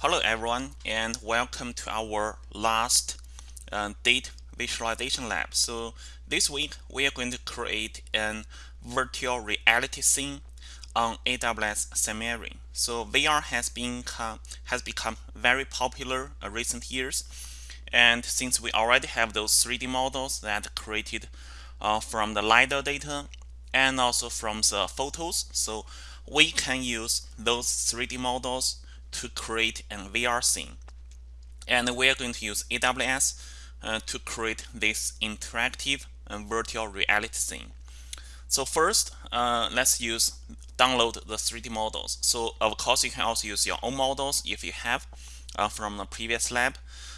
Hello everyone and welcome to our last uh, date visualization lab. So this week we are going to create an virtual reality scene on AWS Sumerian. So VR has been has become very popular uh, recent years and since we already have those 3D models that created uh, from the LiDAR data and also from the photos so we can use those 3D models to create an VR scene. And we are going to use AWS uh, to create this interactive and virtual reality scene. So first, uh, let's use download the 3D models. So of course, you can also use your own models if you have uh, from the previous lab.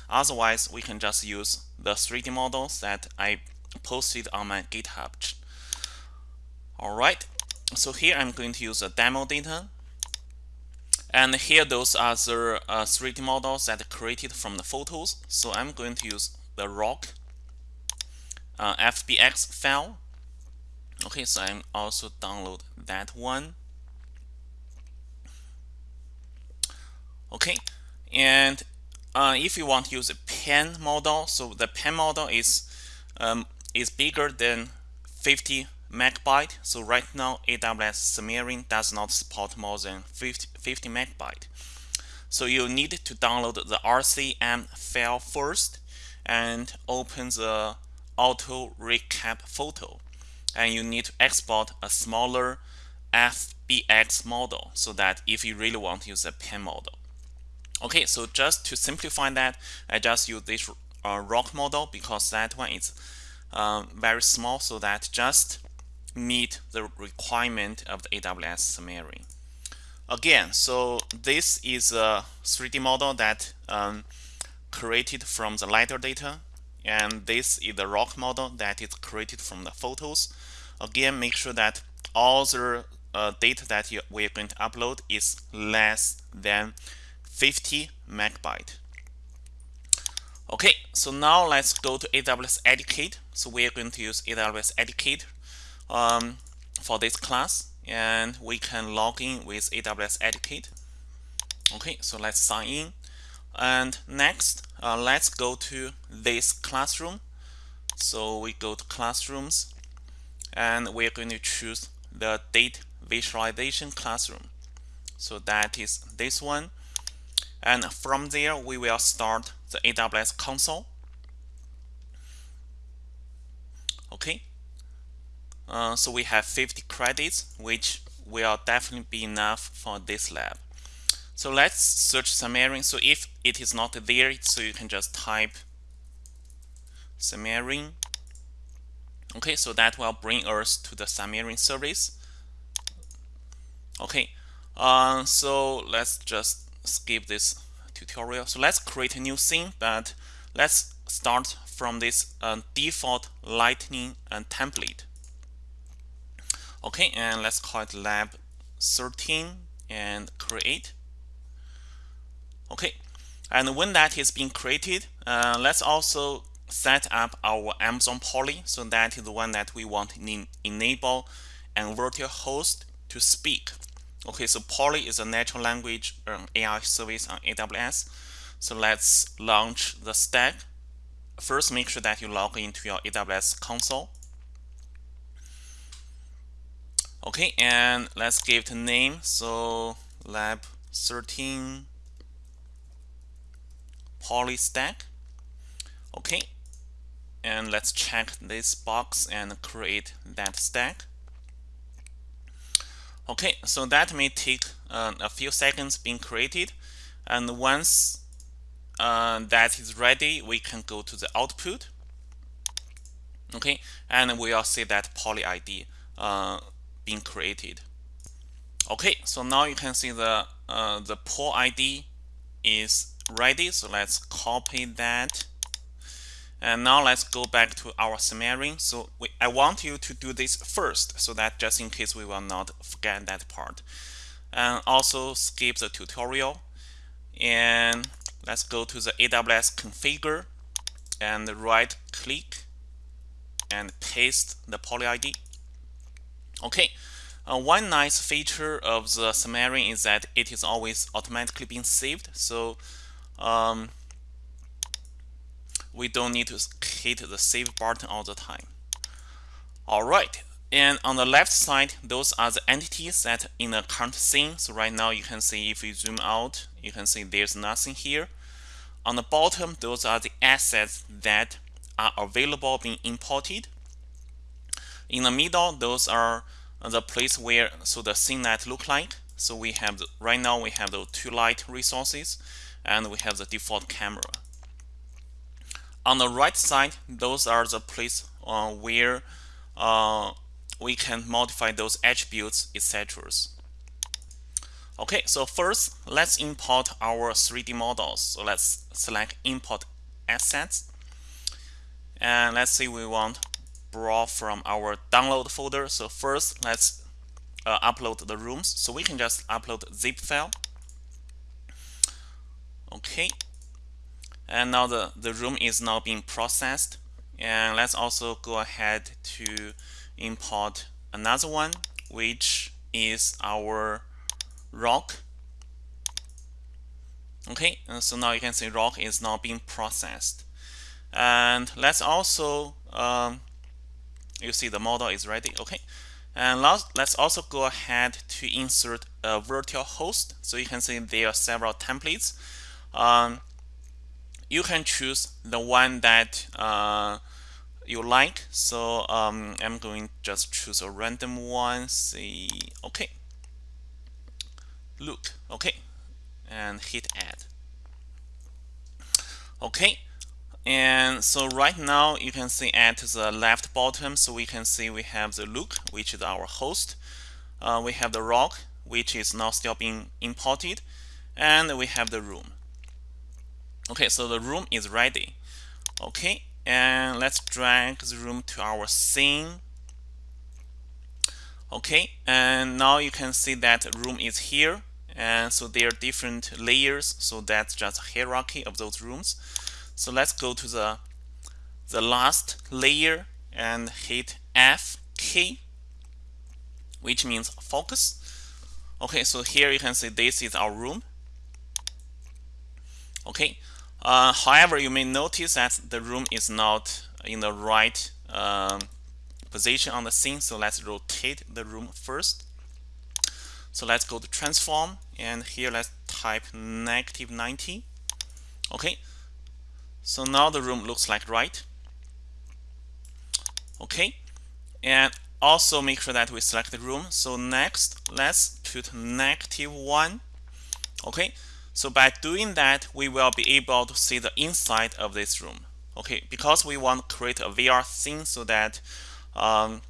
Otherwise, we can just use the 3D models that I posted on my GitHub. All right, so here I'm going to use the demo data and here those are the uh, 3D models that created from the photos. So I'm going to use the rock uh, FBX file. Okay, so I'm also download that one. Okay, and uh, if you want to use a pen model, so the pen model is um, is bigger than 50 megabyte. So right now AWS Sumerian does not support more than 50, 50 megabyte. So you need to download the RCM file first and open the auto recap photo. And you need to export a smaller FBX model so that if you really want to use a pen model. Okay, so just to simplify that, I just use this uh, rock model because that one is um, very small so that just meet the requirement of the AWS Sumerian. Again, so this is a 3D model that um, created from the LiDAR data and this is the rock model that is created from the photos. Again, make sure that all the uh, data that you, we're going to upload is less than 50 megabyte. Okay, so now let's go to AWS Educate. So we are going to use AWS Educate um, for this class and we can log in with AWS Educate. Okay, so let's sign in. And next, uh, let's go to this classroom. So we go to classrooms and we're going to choose the date visualization classroom. So that is this one. And from there, we will start the AWS console. Okay, uh, so we have 50 credits, which will definitely be enough for this lab. So let's search Sumerian. So if it is not there, so you can just type Sumerian. Okay, so that will bring us to the Sumerian service. Okay, uh, so let's just skip this tutorial. So let's create a new scene, but let's start from this uh, default lightning and template. Okay, and let's call it lab 13 and create. Okay, and when that is being created, uh, let's also set up our Amazon Polly. So that is the one that we want to enable and virtual host to speak. Okay, so Polly is a natural language um, AI service on AWS. So let's launch the stack. First, make sure that you log into your AWS console. Okay, and let's give it a name. So lab 13 Polly stack. Okay, and let's check this box and create that stack. Okay, so that may take uh, a few seconds being created. And once uh, that is ready, we can go to the output. Okay, and we'll see that poly ID uh, created. Okay, so now you can see the uh, the pool ID is ready. So let's copy that. And now let's go back to our Sumerian. So we, I want you to do this first so that just in case we will not forget that part. And also skip the tutorial. And let's go to the AWS configure and right click and paste the poly ID. Okay, uh, one nice feature of the Sumerian is that it is always automatically being saved. So um, we don't need to hit the save button all the time. All right, and on the left side, those are the entities that in the current scene. So right now you can see if you zoom out, you can see there's nothing here. On the bottom, those are the assets that are available being imported. In the middle, those are the place where so the scene net look like. So we have the, right now we have the two light resources and we have the default camera. On the right side, those are the place uh, where uh, we can modify those attributes, etc. Okay, so first let's import our 3D models. So let's select import assets. And let's say we want draw from our download folder. So first, let's uh, upload the rooms. So we can just upload zip file. Okay. And now the, the room is now being processed. And let's also go ahead to import another one, which is our rock. Okay, and so now you can see rock is now being processed. And let's also um, you see the model is ready. Okay. And last, let's also go ahead to insert a virtual host. So you can see there are several templates. Um, you can choose the one that uh, you like. So um, I'm going just choose a random one. See. Okay. Look. Okay. And hit add. Okay and so right now you can see at the left bottom, so we can see we have the look, which is our host. Uh, we have the rock, which is now still being imported. And we have the room. Okay, so the room is ready. Okay, and let's drag the room to our scene. Okay, and now you can see that room is here. And so there are different layers, so that's just hierarchy of those rooms. So let's go to the, the last layer and hit F key, which means focus. Okay, so here you can see this is our room. Okay, uh, however, you may notice that the room is not in the right um, position on the scene. So let's rotate the room first. So let's go to transform and here let's type negative 90. Okay, so now the room looks like right. Okay, and also make sure that we select the room. So next, let's put negative one. Okay, so by doing that, we will be able to see the inside of this room. Okay, because we want to create a VR scene so that um,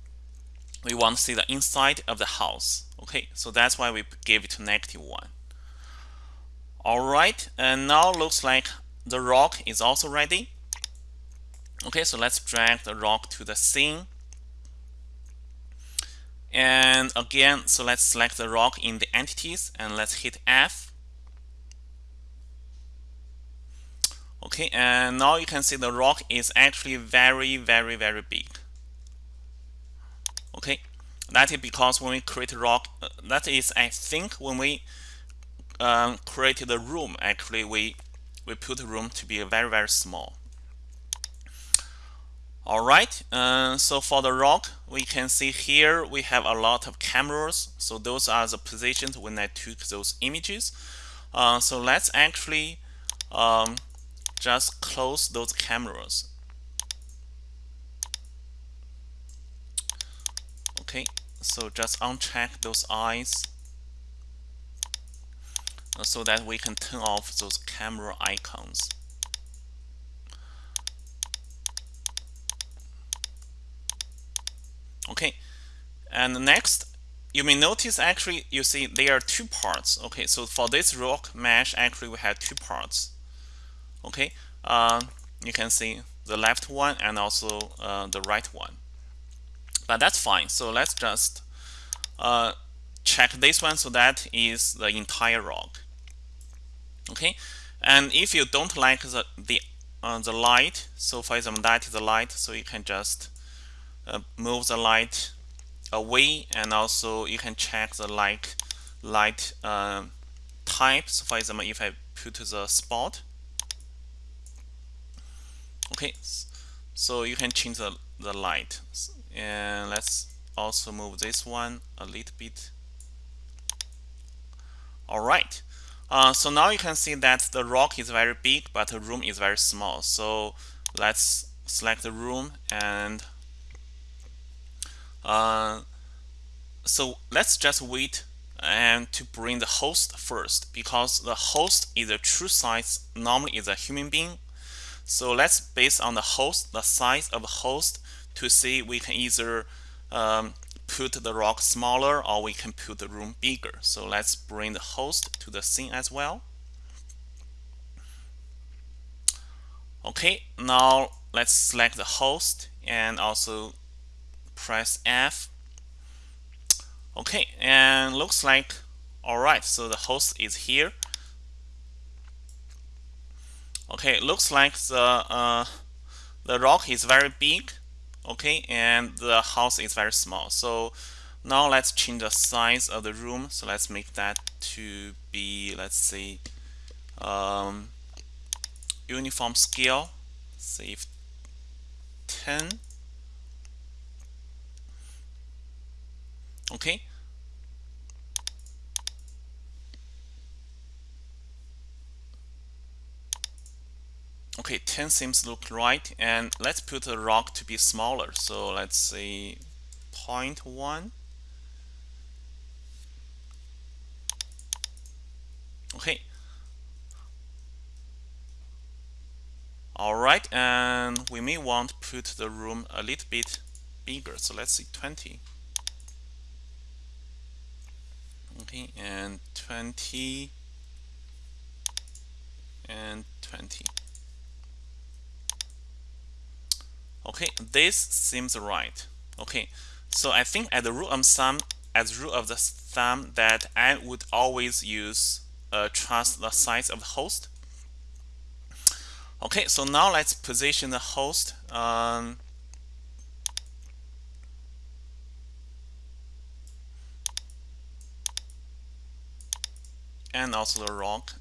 we want to see the inside of the house. Okay, so that's why we gave it negative one. All right, and now looks like the rock is also ready. Okay, so let's drag the rock to the scene. And again, so let's select the rock in the entities and let's hit F. Okay, and now you can see the rock is actually very, very, very big. Okay, that is because when we create rock, uh, that is, I think, when we um, created the room, actually, we we put the room to be very, very small. All right, uh, so for the rock, we can see here we have a lot of cameras. So those are the positions when I took those images. Uh, so let's actually um, just close those cameras. Okay, so just uncheck those eyes so that we can turn off those camera icons. Okay, and next, you may notice actually you see there are two parts. Okay, so for this rock mesh, actually we have two parts. Okay, uh, you can see the left one and also uh, the right one. But that's fine. So let's just uh, check this one. So that is the entire rock okay? And if you don't like the the uh, the light so for example that is the light so you can just uh, move the light away and also you can check the light light um, type. So for example if I put the spot okay so you can change the, the light. And let's also move this one a little bit. All right uh, so now you can see that the rock is very big but the room is very small. So let's select the room and uh, so let's just wait and to bring the host first because the host is a true size normally is a human being. So let's base on the host the size of the host to see we can either um, put the rock smaller or we can put the room bigger. So let's bring the host to the scene as well. Okay now let's select the host and also press F. Okay and looks like all right so the host is here. Okay looks like the uh, the rock is very big okay and the house is very small. So now let's change the size of the room. So let's make that to be let's say um, uniform scale. Save 10 okay okay 10 seems look right and let's put the rock to be smaller. So let's say 0.1 okay. All right and we may want to put the room a little bit bigger. So let's say 20 okay and 20 and 20 okay this seems right. Okay so I think as the rule of thumb as rule of the thumb that I would always use uh, trust the size of the host. Okay so now let's position the host um, and also the rock.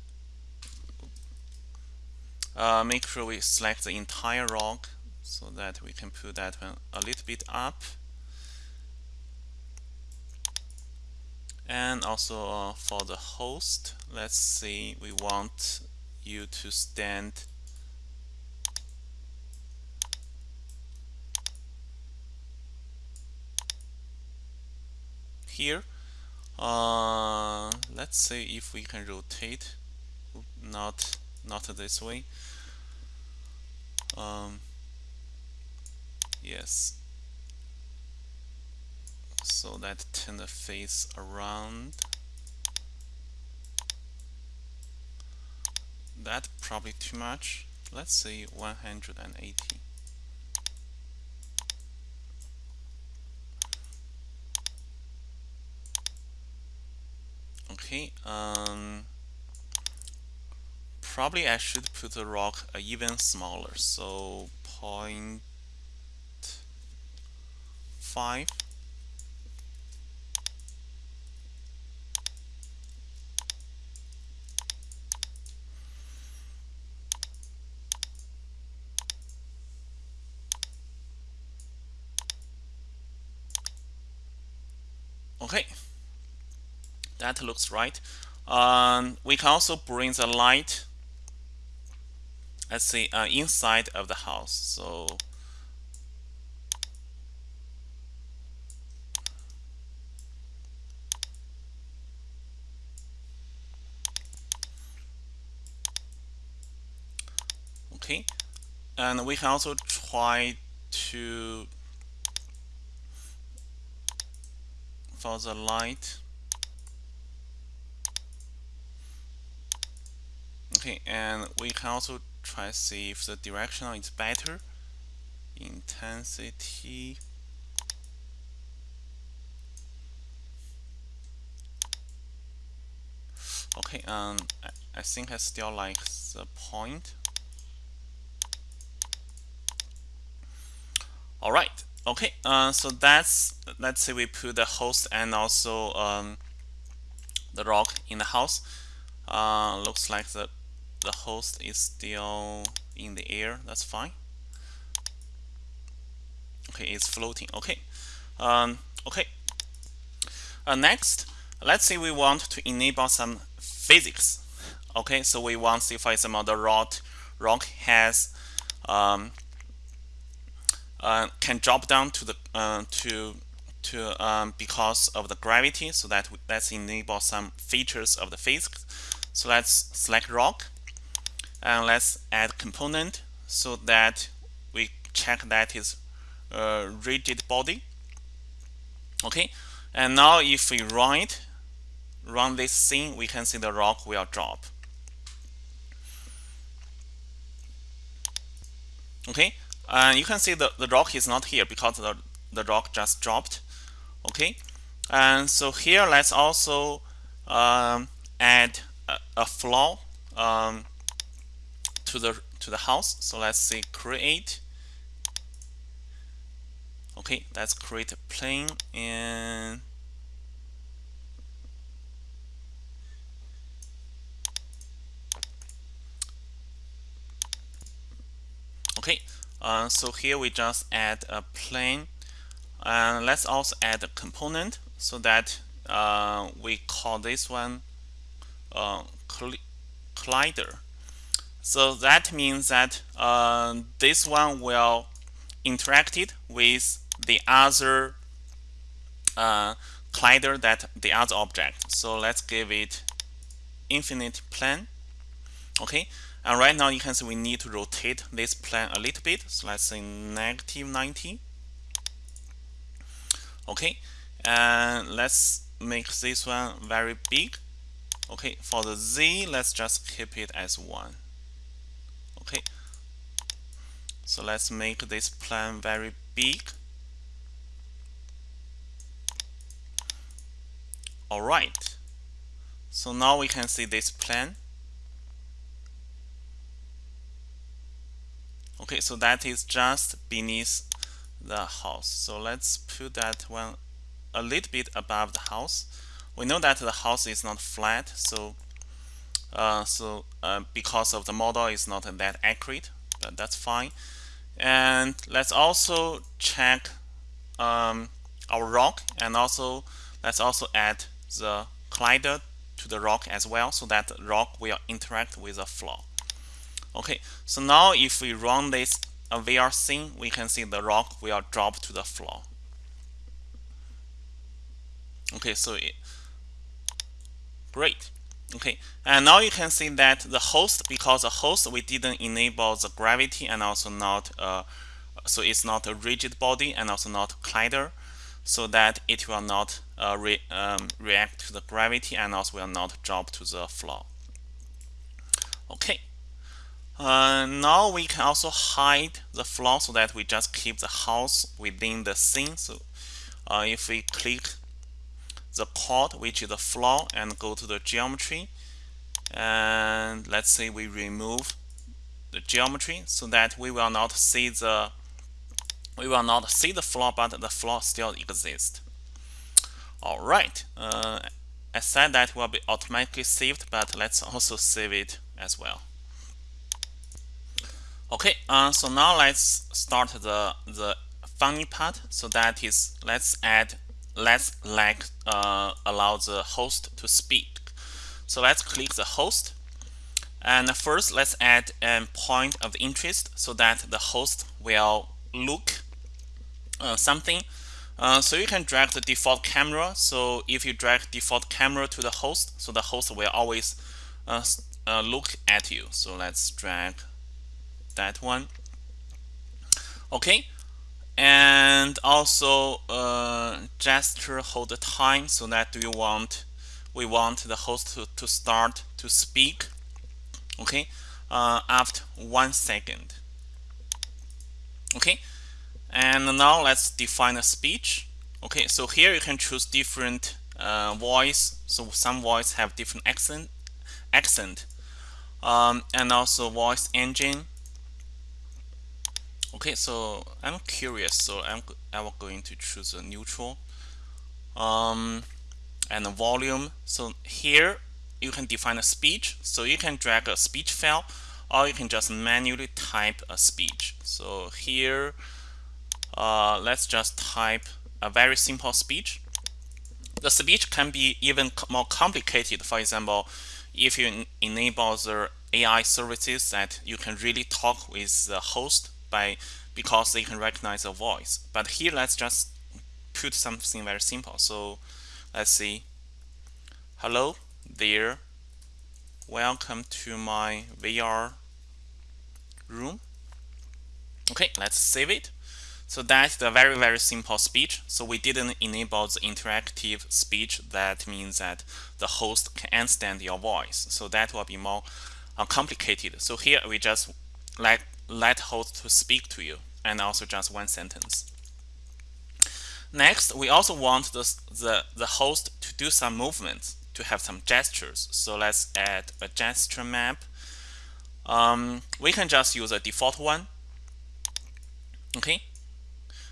Uh, make sure we select the entire rock so that we can put that one a little bit up. And also uh, for the host let's see we want you to stand here. Uh, let's see if we can rotate not not this way. Um, yes. So that turn the face around. That probably too much. Let's say 180 okay um, probably I should put the rock even smaller. So point five okay. That looks right. Um, we can also bring the light let's see uh, inside of the house. So okay. And we can also try to for the light. Okay and we can also try to see if the directional is better. Intensity. Okay um I, I think I still like the point all right. Okay uh, so that's let's say we put the host and also um, the rock in the house. Uh, looks like the the host is still in the air. That's fine. Okay it's floating. Okay. Um, okay. Uh, next let's say we want to enable some physics. Okay so we want to see for example the rock rock has um, uh, can drop down to the uh, to to um, because of the gravity so that let's enable some features of the physics. So let's select rock and let's add component so that we check that is a rigid body. Okay? And now if we run it run this scene we can see the rock will drop. Okay and you can see the, the rock is not here because the, the rock just dropped. Okay? And so here let's also um, add a, a floor um, to the to the house. So let's say create. Okay? Let's create a plane and okay uh, so here we just add a plane. And let's also add a component so that uh, we call this one uh, collider. So that means that uh, this one will interact it with the other uh, collider that the other object. So let's give it infinite plane okay and right now you can see we need to rotate this plane a little bit. So let's say negative 90. Okay, and let's make this one very big. Okay, for the Z, let's just keep it as 1. Okay, so let's make this plane very big. Alright, so now we can see this plane. Okay so that is just beneath the house. So let's put that one a little bit above the house. We know that the house is not flat so uh, so uh, because of the model is not that accurate but that's fine. And let's also check um, our rock and also let's also add the collider to the rock as well so that rock will interact with the floor Okay, so now if we run this uh, VR scene, we can see the rock will drop to the floor. Okay, so it, great. Okay, and now you can see that the host, because the host we didn't enable the gravity and also not, uh, so it's not a rigid body and also not collider, so that it will not uh, re, um, react to the gravity and also will not drop to the floor. Okay, uh, now we can also hide the floor so that we just keep the house within the scene. So uh, if we click the chord, which is the floor, and go to the geometry, and let's say we remove the geometry so that we will not see the we will not see the floor, but the floor still exists. All right. Uh, I said that will be automatically saved, but let's also save it as well. Okay, uh, so now let's start the the funny part. So that is, let's add, let's like uh, allow the host to speak. So let's click the host, and first let's add a point of interest so that the host will look uh, something. Uh, so you can drag the default camera. So if you drag default camera to the host, so the host will always uh, uh, look at you. So let's drag that one. Okay. And also uh, gesture hold the time so that we want we want the host to, to start to speak. Okay. Uh, after one second. Okay. And now let's define a speech. Okay. So here you can choose different uh, voice. So some voice have different accent accent. Um, and also voice engine Okay, so I'm curious, so I'm, I'm going to choose a neutral um, and a volume. So here you can define a speech. So you can drag a speech file or you can just manually type a speech. So here, uh, let's just type a very simple speech. The speech can be even more complicated. For example, if you enable the AI services that you can really talk with the host by because they can recognize a voice. But here, let's just put something very simple. So let's see. Hello there. Welcome to my VR room. Okay, let's save it. So that's the very, very simple speech. So we didn't enable the interactive speech. That means that the host can understand your voice. So that will be more uh, complicated. So here we just let, let host to speak to you and also just one sentence. Next, we also want the, the, the host to do some movements, to have some gestures. So let's add a gesture map. Um, we can just use a default one. Okay,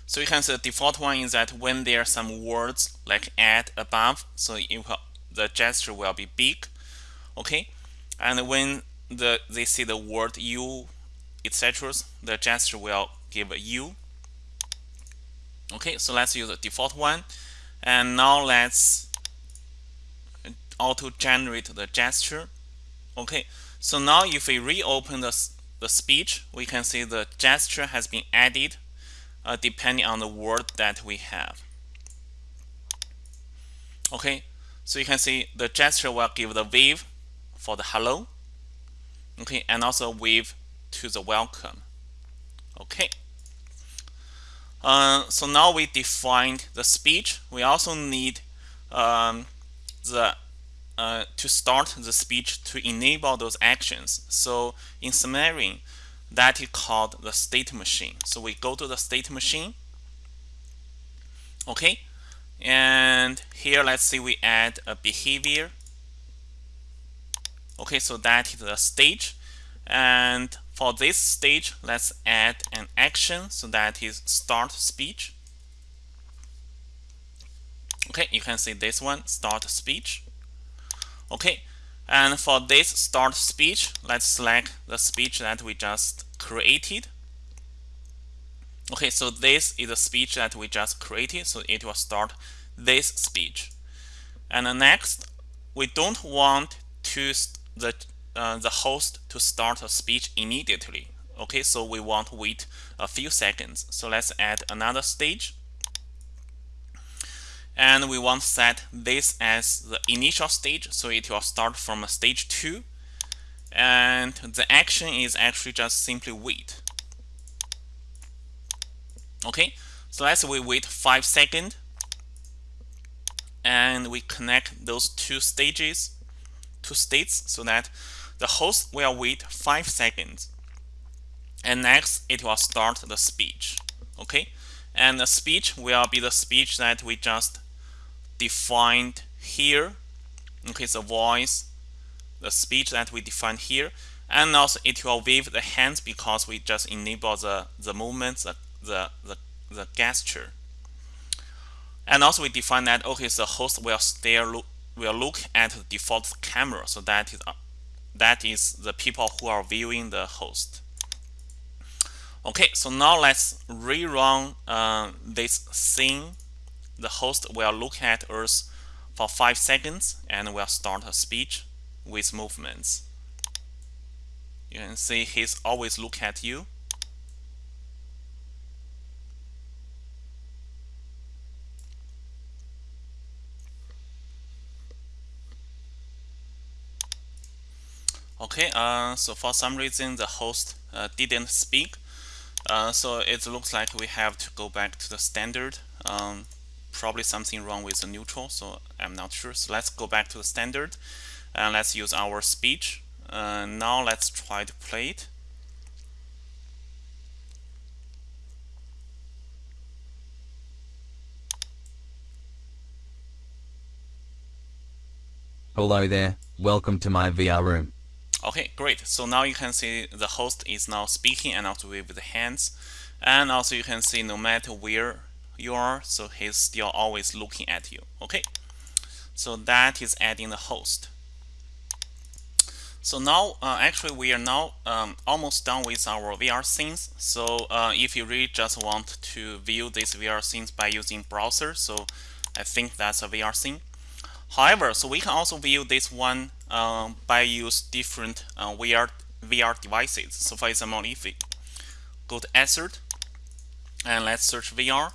so you can see the default one is that when there are some words like add above, so will, the gesture will be big. Okay, and when the they see the word you, etc., the gesture will give a u. Okay, so let's use the default one. And now let's auto generate the gesture. Okay, so now if we reopen the, the speech, we can see the gesture has been added uh, depending on the word that we have. Okay, so you can see the gesture will give the wave for the hello. Okay, and also wave to the welcome. Okay. Uh, so now we defined the speech. We also need um, the uh, to start the speech to enable those actions. So in Sumerian, that is called the state machine. So we go to the state machine. Okay, and here let's see we add a behavior. Okay, so that is the stage. And for this stage, let's add an action. So that is start speech. Okay, you can see this one, start speech. Okay, and for this start speech, let's select the speech that we just created. Okay, so this is the speech that we just created, so it will start this speech. And next, we don't want to the uh, the host to start a speech immediately. Okay, so we want to wait a few seconds. So let's add another stage and we want to set this as the initial stage so it will start from a stage 2 and the action is actually just simply wait okay so let's we wait 5 seconds and we connect those two stages two states so that the host will wait 5 seconds. And next it will start the speech. Okay? And the speech will be the speech that we just defined here. Okay the voice the speech that we defined here. And also it will wave the hands because we just enable the the movements the the the, the gesture. And also we define that okay the host will stare look will look at the default camera. So that is that is the people who are viewing the host okay so now let's rerun uh, this scene the host will look at us for 5 seconds and will start a speech with movements. You can see he's always look at you. Okay, uh, so for some reason the host uh, didn't speak. Uh, so it looks like we have to go back to the standard. Um, probably something wrong with the neutral, so I'm not sure. So let's go back to the standard and let's use our speech. Uh, now let's try to play it. Hello there, welcome to my VR room. Okay, great. So now you can see the host is now speaking and also with the hands. and also you can see no matter where you are so he's still always looking at you. Okay? So that is adding the host. So now uh, actually we are now um, almost done with our VR scenes. So uh, if you really just want to view these VR scenes by using browser so I think that's a VR scene. However so we can also view this one um, by use different uh, VR VR devices so for example if we go to Assert and let's search VR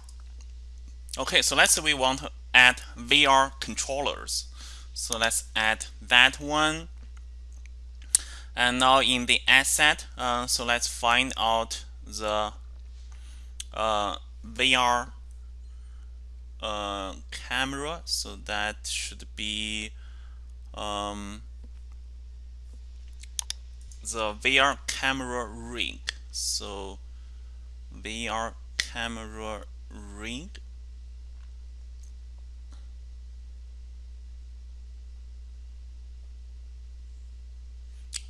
Okay, so let's say we want to add VR controllers. So let's add that one. And now in the asset, uh, so let's find out the uh, VR uh, camera. So that should be um, the VR camera rig. So VR camera rig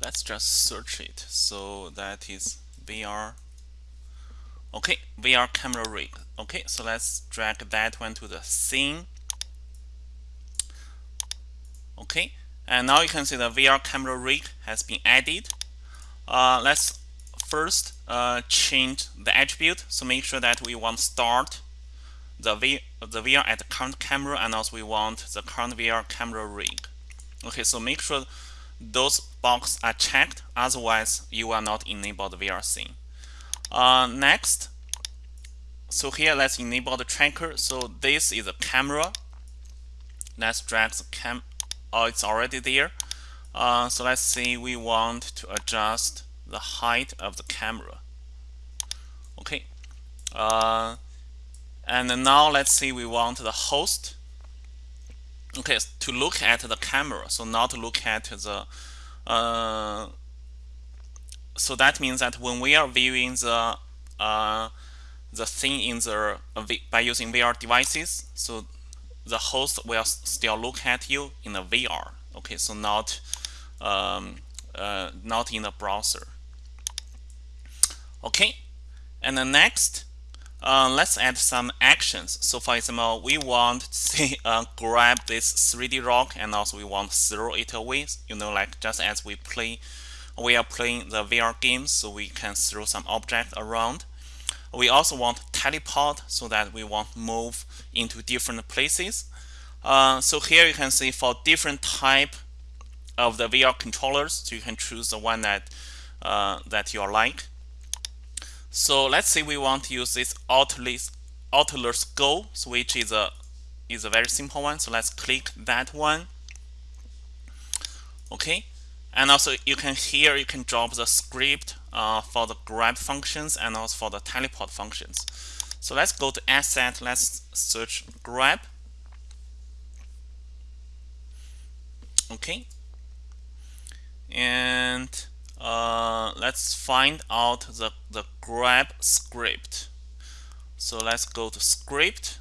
let's just search it. So that is VR okay VR camera rig okay so let's drag that one to the scene okay? And now you can see the VR camera rig has been added. Uh, let's first uh, change the attribute. So make sure that we want start the, v the VR at the current camera and also we want the current VR camera rig. Okay so make sure those boxes are checked. Otherwise you will not enable the VR scene. Uh, next. So here let's enable the tracker. So this is a camera. Let's drag the cam oh it's already there. Uh, so let's see we want to adjust the height of the camera. Okay. Uh, and now let's see we want the host. Okay to look at the camera so not look at the uh, so that means that when we are viewing the uh, the thing in the uh, by using VR devices so the host will still look at you in the VR okay so not um, uh, not in the browser okay and then next uh, let's add some actions. So for example, we want to say, uh, grab this 3D rock and also we want to throw it away. You know, like just as we play, we are playing the VR game, so we can throw some object around. We also want teleport so that we want move into different places. Uh, so here you can see for different type of the VR controllers, so you can choose the one that uh, that you like. So let's say we want to use this Oculus, Oculus Go, which is a is a very simple one. So let's click that one. Okay, and also you can here you can drop the script uh, for the grab functions and also for the teleport functions. So let's go to asset. Let's search grab. Okay, and uh, let's find out the, the grab script. So let's go to script.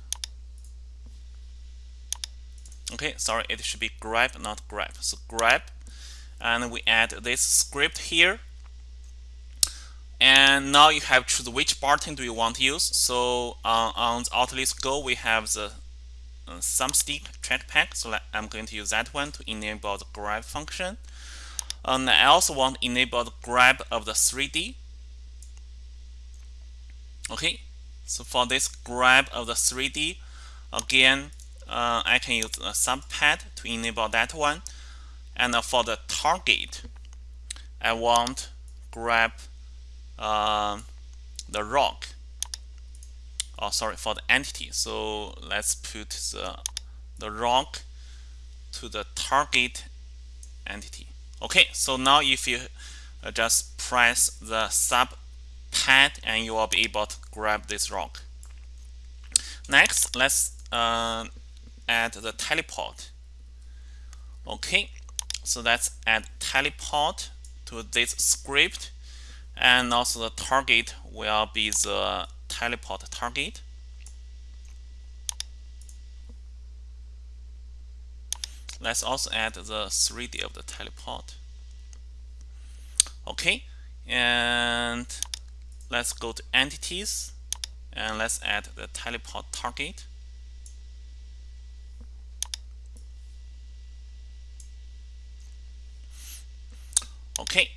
Okay, sorry, it should be grab, not grab. So grab, and we add this script here. And now you have to choose which button do you want to use. So uh, on the Oculus Go, we have the uh, thumbstick trackpad. So I'm going to use that one to enable the grab function. And I also want to enable the grab of the 3D. Okay, so for this grab of the 3D, again, uh, I can use a subpad to enable that one. And for the target, I want grab uh, the rock. Oh, sorry, for the entity. So let's put the, the rock to the target entity. Okay, so now if you uh, just press the sub pad and you will be able to grab this rock. Next, let's uh, add the teleport. Okay, so let's add teleport to this script and also the target will be the teleport target. let's also add the 3D of the teleport. Okay, and let's go to entities and let's add the teleport target. Okay,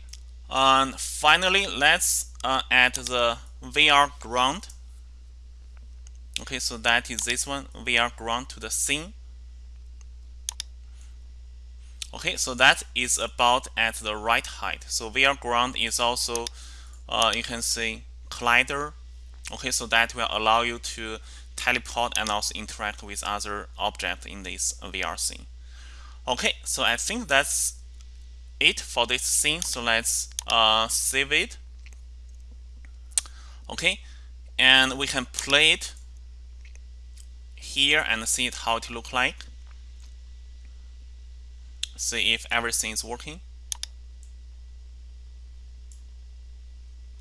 and finally, let's uh, add the VR ground. Okay, so that is this one, VR ground to the scene. Okay, so that is about at the right height. So VR ground is also, uh, you can see collider. Okay, so that will allow you to teleport and also interact with other objects in this VR scene. Okay, so I think that's it for this scene. So let's uh, save it. Okay, and we can play it here and see it how it look like. See if everything is working.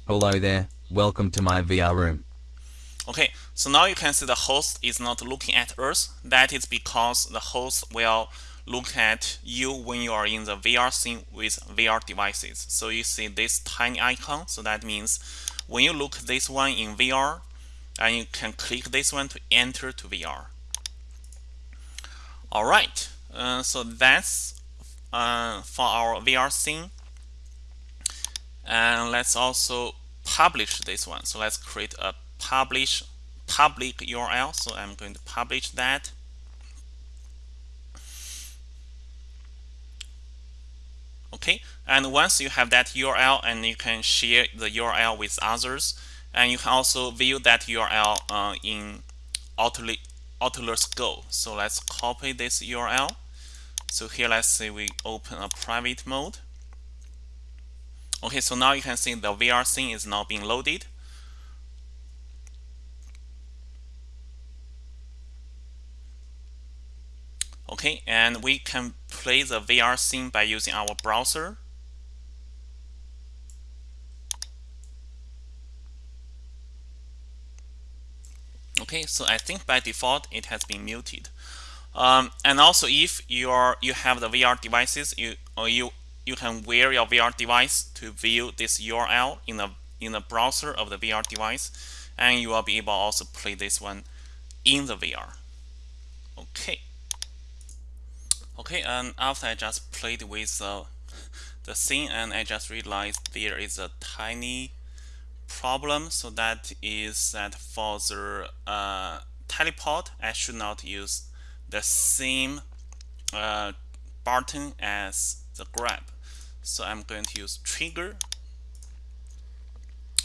Hello there, welcome to my VR room. Okay, so now you can see the host is not looking at us. That is because the host will look at you when you are in the VR scene with VR devices. So you see this tiny icon. So that means when you look this one in VR, and you can click this one to enter to VR. All right, uh, so that's uh, for our VR scene. And let's also publish this one. So let's create a publish public URL. So I'm going to publish that. Okay and once you have that URL and you can share the URL with others and you can also view that URL uh, in Oculus Go. So let's copy this URL so here let's say we open a private mode. Okay so now you can see the VR scene is now being loaded okay and we can play the VR scene by using our browser. Okay so I think by default it has been muted. Um, and also if you are you have the VR devices you or you you can wear your VR device to view this URL in the in the browser of the VR device and you will be able also play this one in the VR okay Okay, and after I just played with uh, the scene and I just realized there is a tiny problem. So that is that for the uh, teleport, I should not use the same uh, button as the grab. So I'm going to use trigger.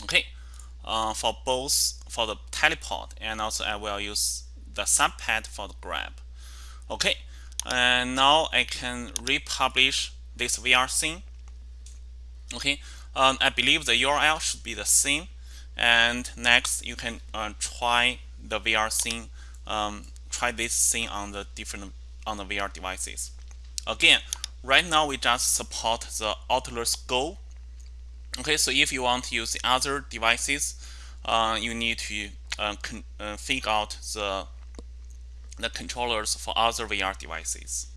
Okay, uh, for both for the teleport and also I will use the subpad for the grab. Okay, and now I can republish this VR scene. Okay um, I believe the URL should be the same. And next you can uh, try the VR scene um, try this scene on the different on the VR devices. Again right now we just support the Oculus Go. Okay so if you want to use the other devices uh, you need to uh, uh, figure out the the controllers for other VR devices.